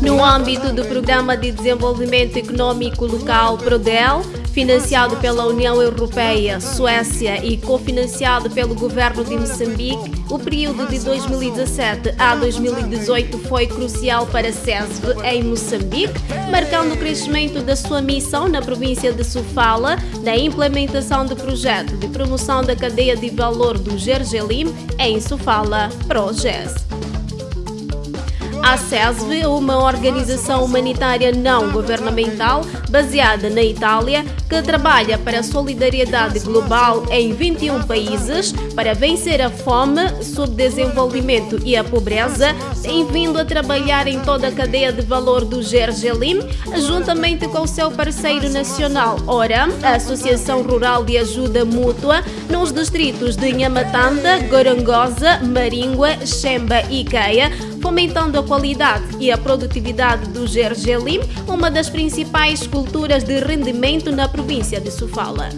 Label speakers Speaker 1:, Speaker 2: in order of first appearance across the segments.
Speaker 1: No âmbito do Programa de Desenvolvimento Econômico Local PRODEL, financiado pela União Europeia, Suécia e cofinanciado pelo governo de Moçambique, o período de 2017 a 2018 foi crucial para a CESV em Moçambique, marcando o crescimento da sua missão na província de Sofala, na implementação do projeto de promoção da cadeia de valor do Gergelim em Sofala, PROGES. A CESV, uma organização humanitária não governamental baseada na Itália, que trabalha para a solidariedade global em 21 países para vencer a fome, subdesenvolvimento e a pobreza, tem vindo a trabalhar em toda a cadeia de valor do Gergelim, juntamente com seu parceiro nacional, ORA, a Associação Rural de Ajuda Mútua, nos distritos de Nhamatanda, Gorongosa, Maringua, Xemba e Caia, fomentando a qualidade e a produtividade do gergelim, uma das principais culturas de rendimento na província de Sofala.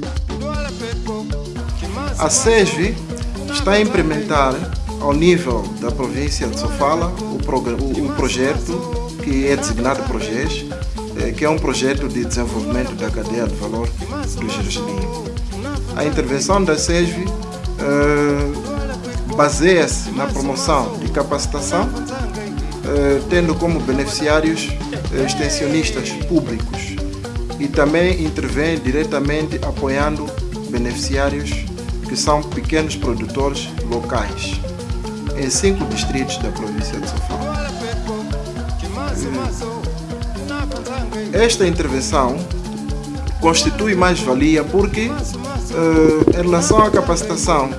Speaker 2: A SESV está a implementar ao nível da província de Sofala o, o, o projeto que é designado PROGES, eh, que é um projeto de desenvolvimento da cadeia de valor do gergelim. A intervenção da SESV uh, baseia-se na promoção de capacitação, eh, tendo como beneficiários eh, extensionistas públicos e também intervém diretamente apoiando beneficiários que são pequenos produtores locais em cinco distritos da província de Sofala. Esta intervenção constitui mais-valia porque, eh, em relação à capacitação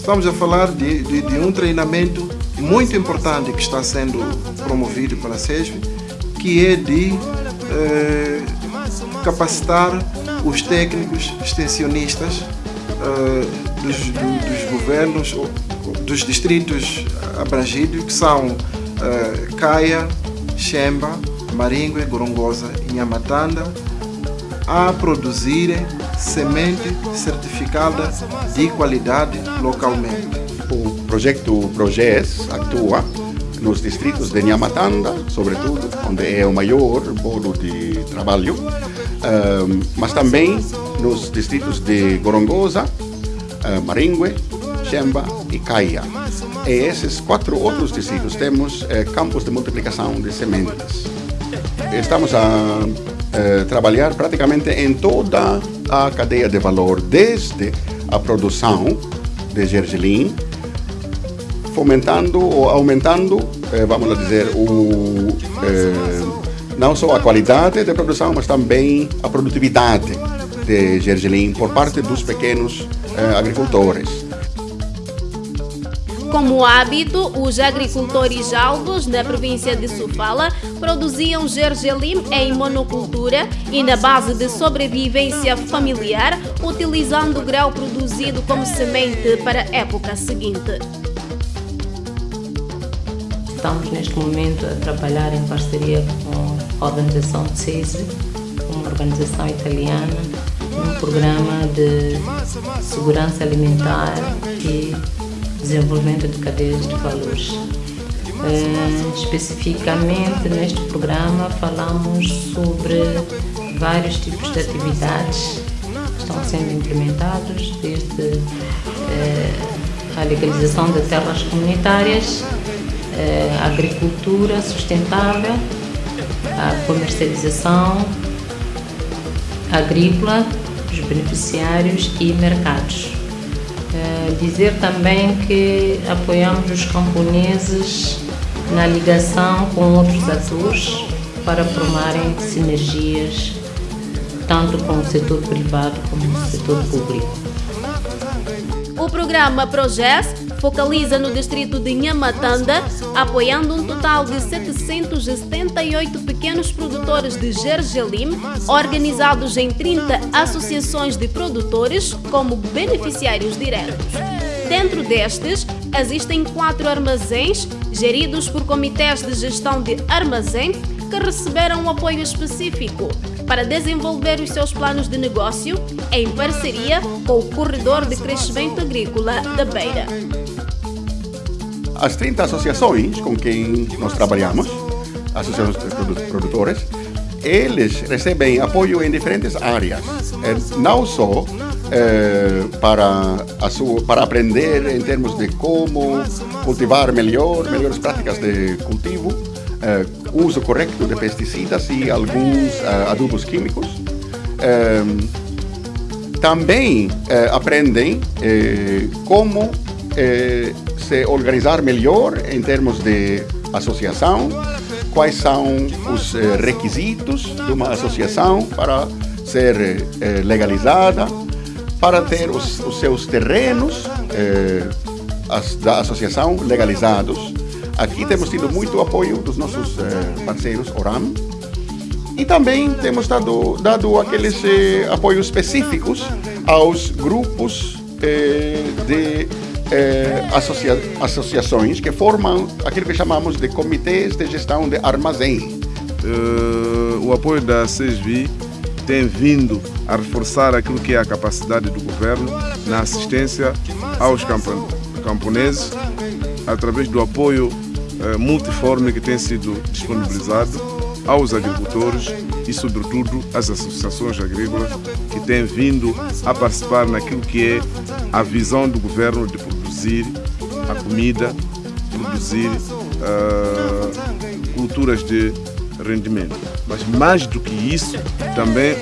Speaker 2: Estamos a falar de, de, de, um treinamento muito importante que está sendo promovido pela SESV, que é de eh, capacitar os técnicos extensionistas eh, dos, do, dos, governos, dos distritos abrangidos, que são eh, Caia, Xemba, Maringue, Gorongosa e Nhamatanda, a produzirem semente certificada de qualidade localmente.
Speaker 3: O projeto PROGES atua nos distritos de Nhamatanda, sobretudo, onde é o maior polo de trabalho, mas também nos distritos de Gorongosa, uh, Maringue, Xemba e Caia. E esses quatro outros distritos temos eh, campos de multiplicação de sementes. Estamos a eh, trabalhar praticamente em toda a cadeia de valor, desde a produção de gergelim, fomentando ou aumentando, eh, vamos dizer, o, eh, não só a qualidade de produção, mas também a produtividade de gergelim por parte dos pequenos agricultores.
Speaker 1: Como hábito, os agricultores alvos na província de Sofala produziam gergelim em monocultura e na base de sobrevivência familiar, utilizando o grão produzido como semente para a época seguinte.
Speaker 4: Estamos neste momento a trabalhar em parceria com a organização CESI, uma organização italiana, num programa de segurança alimentar e desenvolvimento de cadeias de valores. Uh, especificamente neste programa falamos sobre vários tipos de atividades que estão sendo implementados, desde uh, a legalização de terras comunitárias, a agricultura sustentável, a comercialização agrícola, os beneficiários e mercados. Dizer também que apoiamos os camponeses na ligação com outros atores para formarem sinergias tanto com o setor privado como o setor público.
Speaker 1: O programa Proges focaliza no distrito de Nhamatanda, apoiando um total de 778 pequenos produtores de gergelim, organizados em 30 associações de produtores como beneficiários diretos. Dentro destes, existem quatro armazéns, geridos por comitês de gestão de armazém, que receberam um apoio específico para desenvolver os seus planos de negócio em parceria com o Corredor de Crescimento Agrícola da Beira.
Speaker 3: As 30 associações com quem nós trabalhamos, associações de produtores, eles recebem apoio em diferentes áreas, não só eh, para, sua, para aprender em termos de como cultivar melhor, melhores práticas de cultivo, eh, uso correto de pesticidas e alguns eh, adubos químicos. também aprendem como se organizar melhor em termos de associação, quais são os requisitos de uma associação para ser legalizada, para ter os, os seus terrenos eh, da associação legalizados. Aqui temos tido muito apoio dos nossos eh, parceiros ORAM e também temos dado, dado aqueles eh, apoios específicos aos grupos eh, de eh, associa associações que formam aquilo que chamamos de comitês de gestão de armazém.
Speaker 5: Uh, o apoio da CESVI tem vindo a reforçar aquilo que é a capacidade do governo na assistência aos camponeses através do apoio eh, multiforme que tem sido disponibilizado aos agricultores e, sobretudo, às associações agrícolas que têm vindo a participar naquilo que é a visão do governo de produzir a comida, produzir uh, culturas de rendimento. Mas mais do que isso, também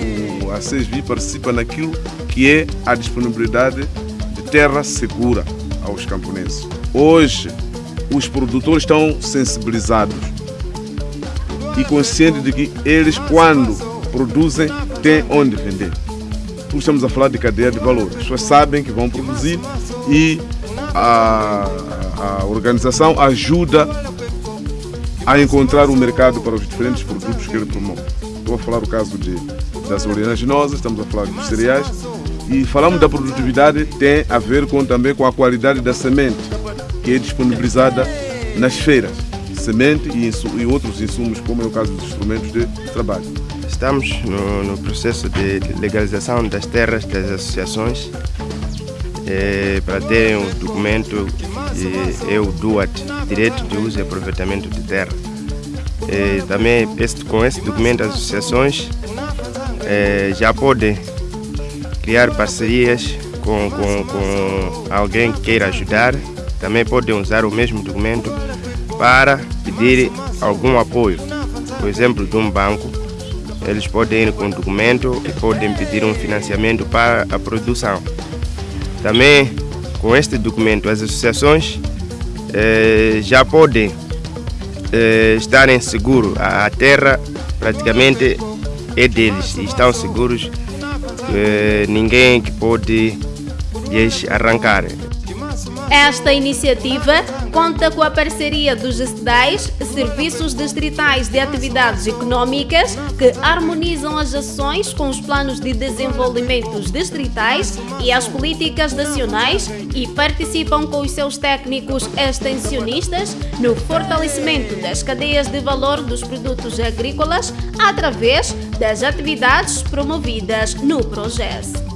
Speaker 5: o, a CESVI participa naquilo que é a disponibilidade de terra segura aos camponeses. Hoje, os produtores estão sensibilizados e conscientes de que eles, quando produzem, têm onde vender. Estamos a falar de cadeia de valor. As pessoas sabem que vão produzir e a, a organização ajuda a encontrar um mercado para os diferentes produtos que ele promove. Estou a falar o caso de, das oleaginosas, estamos a falar dos cereais e falamos da produtividade tem a ver com, também com a qualidade da semente que é disponibilizada nas feiras, semente e, e outros insumos, como é o caso dos instrumentos de trabalho.
Speaker 6: Estamos no, no processo de legalização das terras das associações é, para terem um documento é o DUAT, Direito de Uso e Aproveitamento de Terra. E também com esse documento as associações é, já podem criar parcerias com, com, com alguém que queira ajudar. Também podem usar o mesmo documento para pedir algum apoio. Por exemplo, de um banco, eles podem ir com o documento e podem pedir um financiamento para a produção. Também com este documento, as associações eh, já podem eh, estarem seguros. A, a, terra praticamente é deles estão seguros. Eh, ninguém que pode lhes arrancar.
Speaker 1: Esta iniciativa conta com a parceria dos SDAIs, Serviços Distritais de Atividades Econômicas, que harmonizam as ações com os planos de desenvolvimento distritais e as políticas nacionais e participam com os seus técnicos extensionistas no fortalecimento das cadeias de valor dos produtos agrícolas através das atividades promovidas no projeto.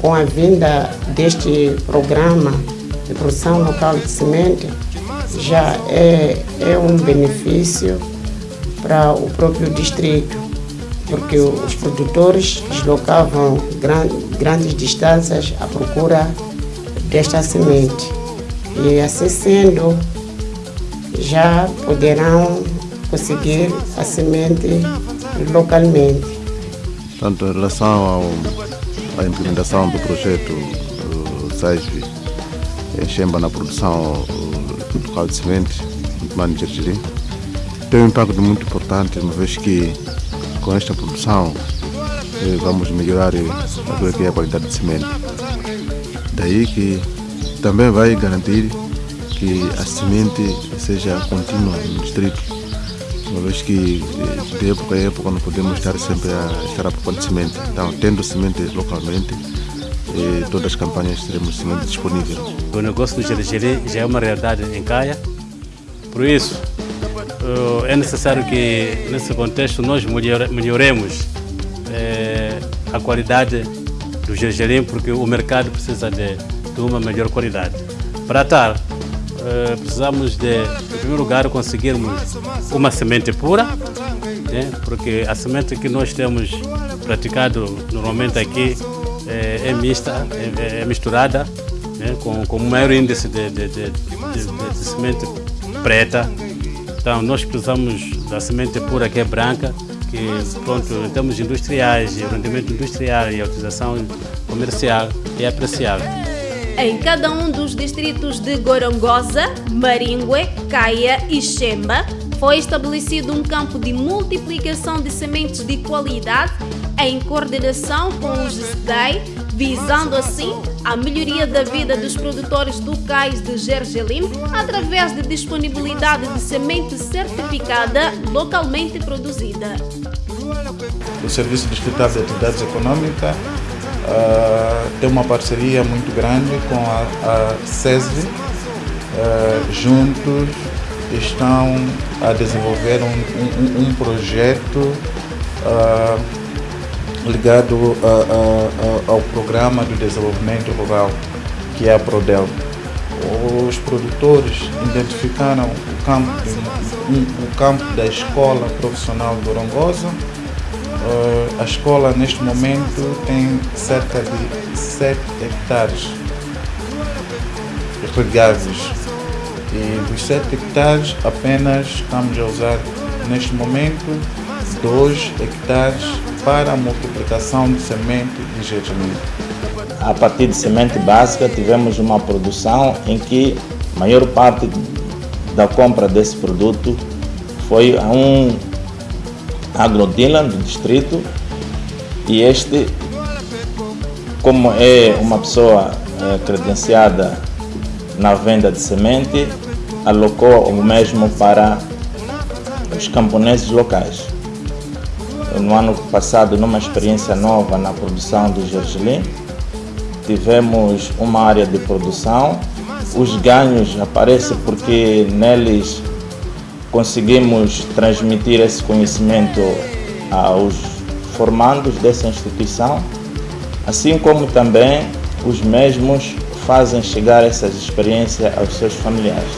Speaker 7: Com a vinda deste programa produção local de semente já é, é um benefício para o próprio distrito, porque os produtores deslocavam gran, grandes distâncias à procura desta semente. E assim sendo, já poderão conseguir a semente localmente.
Speaker 8: Tanto em relação ao, à implementação do projeto uh, Xemba na produção local de sementes, de Gergelim, tem um impacto muito importante, uma vez que com esta produção eh, vamos melhorar que é a qualidade de semente. Daí que também vai garantir que a semente seja contínua no distrito, uma vez que eh, de época em época não podemos estar sempre a estar à procura de semente. Então, tendo semente localmente, eh, todas as campanhas teremos semente disponível.
Speaker 9: O negócio do gergelim já é uma realidade em Caia, por isso é necessário que nesse contexto nós melhoremos a qualidade do gergelim, porque o mercado precisa de, uma melhor qualidade. Para tal, precisamos de, em primeiro lugar, conseguirmos uma semente pura, né? porque a semente que nós temos praticado normalmente aqui é, é mista, é, é misturada né? com, com maior índice de, de, de, de, semente preta. Então nós precisamos da semente pura que é branca, que pronto, em termos industriais, o rendimento industrial e a utilização comercial é apreciável.
Speaker 1: Em cada um dos distritos de Gorongosa, Maringue, Caia e Xemba, foi estabelecido um campo de multiplicação de sementes de qualidade em coordenação com os SDEI, visando assim a melhoria da vida dos produtores locais de gergelim através de disponibilidade de semente certificada localmente produzida.
Speaker 10: O Serviço Distrital de Atividades Econômicas uh, tem uma parceria muito grande com a, a CESV. Uh, juntos estão a desenvolver um, um, um projeto uh, ligado a, a, ao Programa de Desenvolvimento Rural, que é a PRODEL. Os produtores identificaram o campo, o campo da Escola Profissional Gorongosa. A escola, neste momento, tem cerca de 7 hectares regáveis. E dos 7 hectares, apenas estamos a usar, neste momento, 2 hectares para a multiplicação de semente de gergelim.
Speaker 11: A partir de semente básica tivemos uma produção em que a maior parte da compra desse produto foi a um agrodealer do distrito e este, como é uma pessoa é, credenciada na venda de semente, alocou o mesmo para os camponeses locais no ano passado numa experiência nova na produção do gergelim. Tivemos uma área de produção. Os ganhos aparecem porque neles conseguimos transmitir esse conhecimento aos formandos dessa instituição, assim como também os mesmos fazem chegar essas experiências aos seus familiares.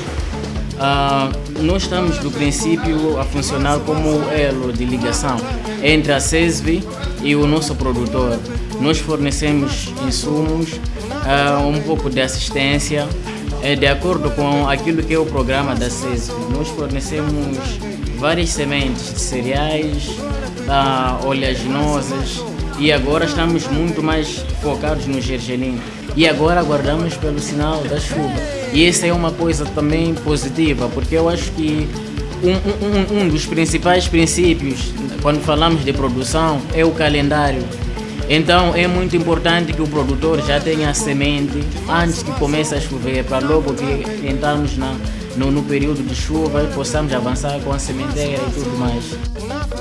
Speaker 12: Uh, nós estamos do princípio a funcionar como elo de ligação entre a CESV e o nosso produtor. Nós fornecemos insumos, uh, um pouco de assistência, uh, de acordo com aquilo que é o programa da CESV. Nós fornecemos várias sementes de cereais, uh, oleaginosas e agora estamos muito mais focados no gergelim. E agora aguardamos pelo sinal da chuva. E essa é uma coisa também positiva, porque eu acho que um, um, um dos principais princípios quando falamos de produção é o calendário. Então é muito importante que o produtor já tenha a semente antes que comece a chover, para logo que entrarmos na, no, no, período de chuva possamos avançar com a sementeira e tudo mais.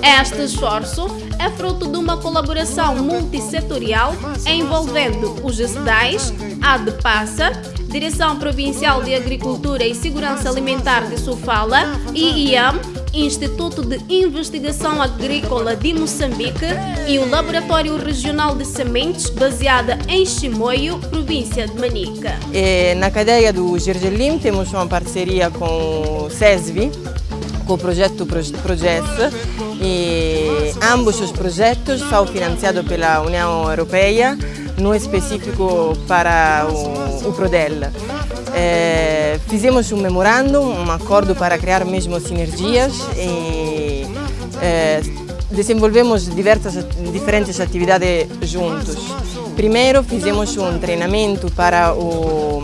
Speaker 1: Este esforço é fruto de uma colaboração multissetorial envolvendo os GESDAIS, a DEPASSA, Direção Provincial de Agricultura e Segurança Alimentar de Sofala e IAM, Instituto de Investigação Agrícola de Moçambique e o Laboratório Regional de Sementes, baseada em Chimoio, província de Manica.
Speaker 13: E na cadeia do Gergelim temos uma parceria com o SESVI, com o projeto Proges, e ambos os projetos são financiados pela União Europeia no específico para o, o Prodel. É, fizemos um memorando, um acordo para criar mesmo sinergias e é, desenvolvemos diversas, diferentes atividades juntos. Primeiro fizemos um treinamento para, o,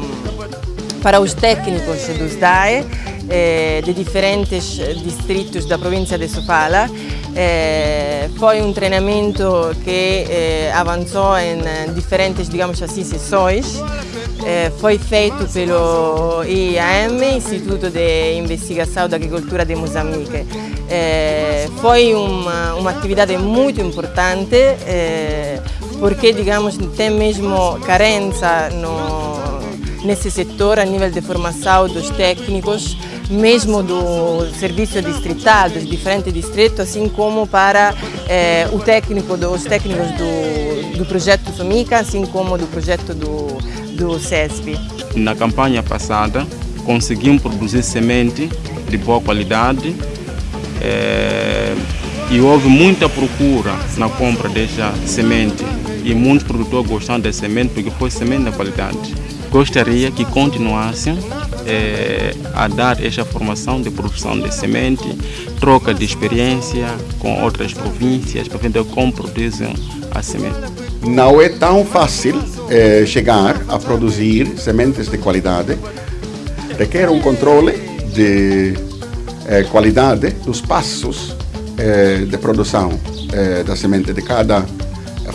Speaker 13: para os técnicos dos DAE eh, de diferentes distritos da província de Sofala. Eh, foi um treinamento que eh, avançou em diferentes, digamos assim, sessões. Eh, foi feito pelo IAM, Instituto de Investigação da Agricultura de Moçambique. Eh, foi uma, uma atividade muito importante eh, porque, digamos, tem mesmo carência no, nesse setor a nível de formação dos técnicos, mesmo do serviço distrital, dos diferentes distritos, assim como para eh, o técnico, dos técnicos do, do projeto Somica, assim como do projeto do, do CESP.
Speaker 14: Na campanha passada, conseguimos produzir semente de boa qualidade eh, e houve muita procura na compra dessa semente e muitos produtores gostaram da semente porque foi semente de qualidade. Gostaria que continuassem eh, a dar esta formação de produção de semente, troca de experiência com outras províncias para ver como produzem a semente.
Speaker 3: Não é tão fácil eh, chegar a produzir sementes de qualidade. Requer um controle de eh, qualidade dos passos de produção da semente de cada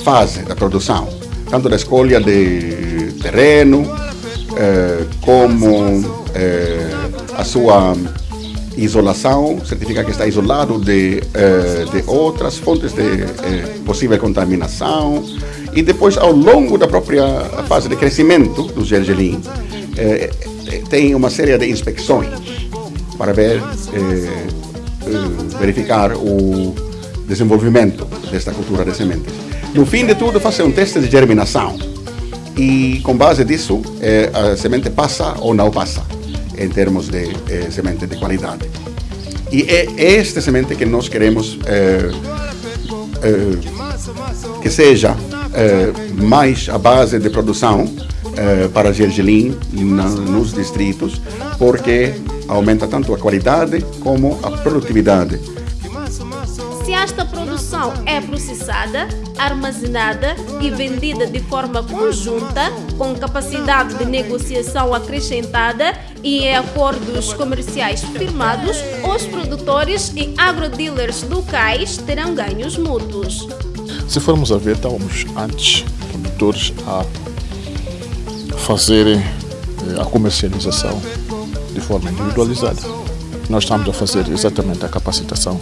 Speaker 3: fase da produção, tanto da escolha de terreno, eh, como eh, a sua isolação, certificar que está isolado de, eh, de outras fontes de eh, possível contaminação e depois ao longo da própria fase de crescimento do gergelim eh, tem uma série de inspeções para ver, eh, eh, verificar o desenvolvimento desta cultura de sementes. No fim de tudo, fazer um teste de germinação e com base disso eh, a semente passa ou não passa em termos de eh, semente de qualidade. E é esta semente que nós queremos eh, eh, que seja eh, mais a base de produção eh, para gergelim na, nos distritos, porque aumenta tanto a qualidade como a produtividade.
Speaker 1: Se esta produção é processada, armazenada e vendida de forma conjunta, com capacidade de negociação acrescentada e em acordos comerciais firmados, os produtores e agrodealers locais terão ganhos mútuos.
Speaker 15: Se formos a ver, estávamos antes produtores a fazerem a comercialização de forma individualizada. Nós estamos a fazer exatamente a capacitação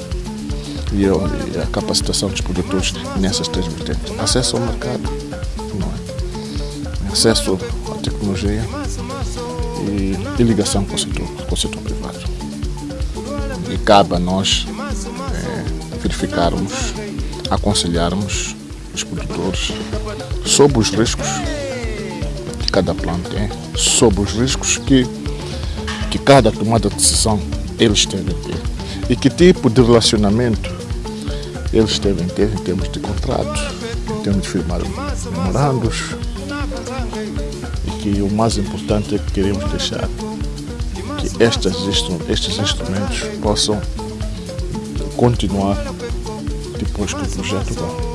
Speaker 15: e a capacitação dos produtores nessas três vertentes. Acesso ao mercado, não é? acesso à tecnologia e, e ligação com o, setor, com o setor privado. E cabe a nós é, verificarmos, aconselharmos os produtores sobre os riscos que cada plano tem, sobre os riscos que, que cada tomada de decisão eles devem ter e que tipo de relacionamento eles devem ter em termos de contratos, em termos de firmar memorandos e que o mais importante é que queremos deixar que estes, estes instrumentos possam continuar depois que o projeto vai.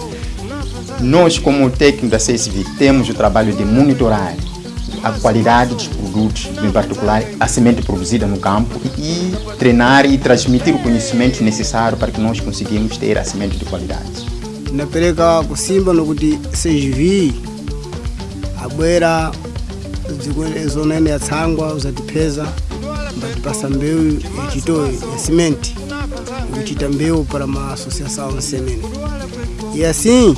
Speaker 16: Nós, como técnico da CSV, temos o trabalho de monitorar a qualidade dos produtos, em particular a semente produzida no campo, e treinar e transmitir o conhecimento necessário para que nós conseguimos ter a semente de qualidade.
Speaker 17: Napeleka kusimba nokuti CSV abwera zona ine yatsangwa uzatipeza mbatipasa mbewu yachito ya simenti ikuchita mbewu para ma associação nsenene e assim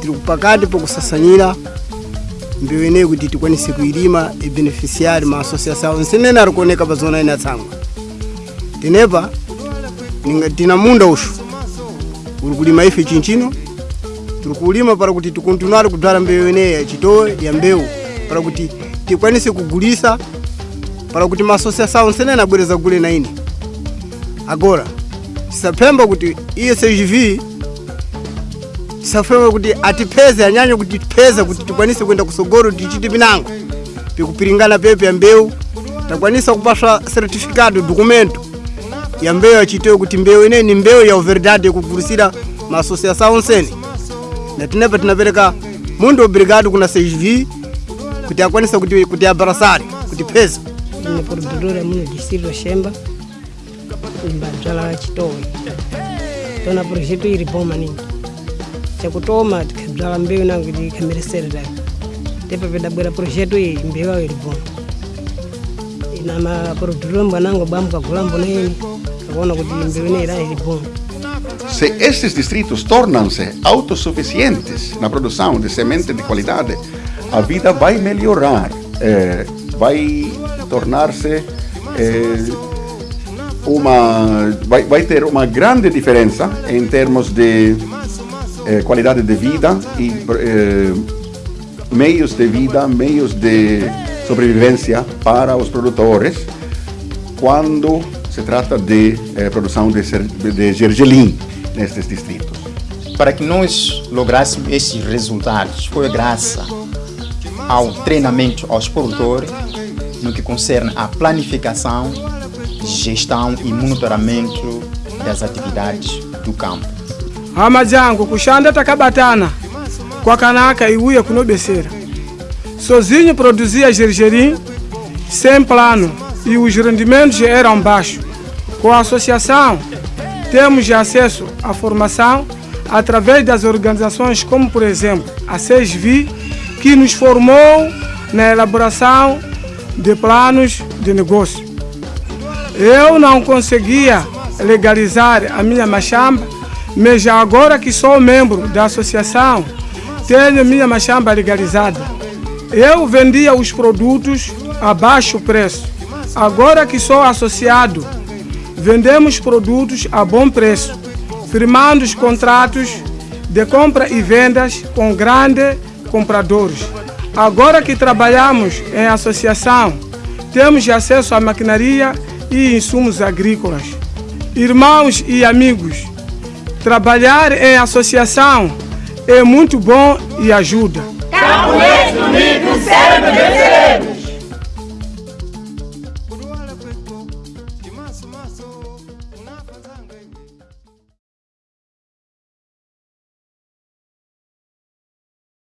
Speaker 17: tiri pakati pokusasanyira mbewu ineyi kuti tikwanise kuilima ibeneficiari ma associação nsenene ari kuoneka pa zona ine tsangwa. Tenepa tina munda uxu uri kulima ife chinchino tiri kulima para kuti tikontinuare kudzala mbewu ineyi yacitowe ya mbewu. Para kuti tikwanise kugulisa para kuti maasociação nsinene abwereza gule na ine. Agora tisapemba kuti iye CGV tisapemba kuti atipeze kuti tipeze kuti tikwanise kuenda kusogolo tichite pinango pikupiringana pepe ya mbewu takwanisa kupaswa certificado documento ya mbewu yachitewe kuti mbewu ineyi ni mbeu ya verdade ma maasociação nsene na tinepa tinapereka mundo obrigado kuna cv kuti akwanisa kuti kuti abarasari kuti pesa ni produtora muno distrito Xemba nimbadzala chitowe tona projeto iri bom projeto
Speaker 3: Se estes distritos tornam-se autossuficientes na produção de semente de qualidade, a vida vai melhorar, eh, vai tornar-se eh, uma vai, vai ter uma grande diferença em termos de eh, qualidade de vida e eh, meios de vida, meios de sobrevivência para os produtores quando se trata de eh, produção de, de gergelim nestes distritos.
Speaker 16: Para que nós lográssemos esses resultados, foi graças ao treinamento aos produtores no que concerne à planificação, gestão e monitoramento das atividades do campo.
Speaker 18: Hama zangu kushanda takabatana kwakanaka iuya kunobesera sozinho produzia gergelim sem plano e os rendimentos eram baixos. Com a associação, temos acesso à formação através das organizações como, por exemplo, a SESVI, que nos formou na elaboração de planos de negócio. Eu não conseguia legalizar a minha machamba, mas já agora que sou membro da associação, tenho minha machamba legalizada. Eu vendia os produtos a baixo preço. Agora que sou associado, vendemos produtos a bom preço, firmando os contratos de compra e vendas com grandes compradores. Agora que trabalhamos em associação, temos acesso à maquinaria e insumos agrícolas. Irmãos e amigos, trabalhar em associação é muito bom e ajuda.
Speaker 19: Camponês unido, cérebro